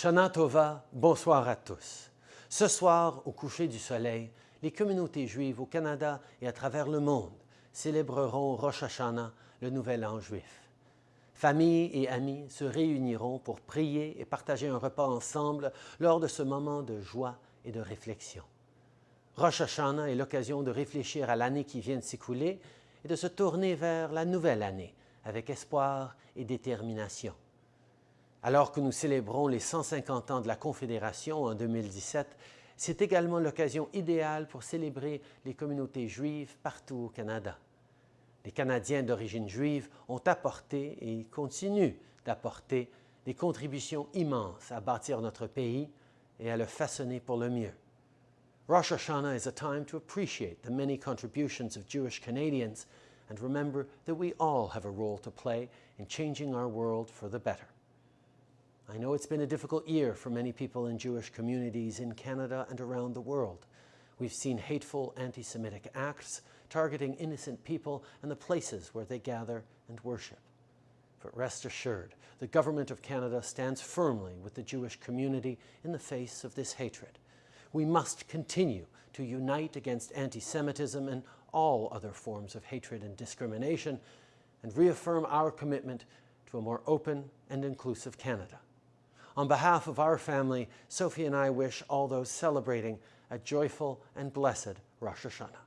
Shana Tova, bonsoir à tous. Ce soir, au coucher du soleil, les communautés juives au Canada et à travers le monde célébreront Rosh Hashanah, le Nouvel An juif. Familles et amis se réuniront pour prier et partager un repas ensemble lors de ce moment de joie et de réflexion. Rosh Hashanah est l'occasion de réfléchir à l'année qui vient de s'écouler et de se tourner vers la nouvelle année avec espoir et détermination. Alors que nous célébrons les 150 ans de la Confédération en 2017, c'est également l'occasion idéale pour célébrer les communautés juives partout au Canada. Les Canadiens d'origine juive ont apporté et continuent d'apporter des contributions immenses à bâtir notre pays et à le façonner pour le mieux. Rosh Hashanah is a time to appreciate the many contributions of Jewish Canadians and remember that we all have a role to play in changing our world for the better. I know it's been a difficult year for many people in Jewish communities in Canada and around the world. We've seen hateful anti-Semitic acts targeting innocent people and the places where they gather and worship. But rest assured, the Government of Canada stands firmly with the Jewish community in the face of this hatred. We must continue to unite against anti-Semitism and all other forms of hatred and discrimination and reaffirm our commitment to a more open and inclusive Canada. On behalf of our family, Sophie and I wish all those celebrating a joyful and blessed Rosh Hashanah.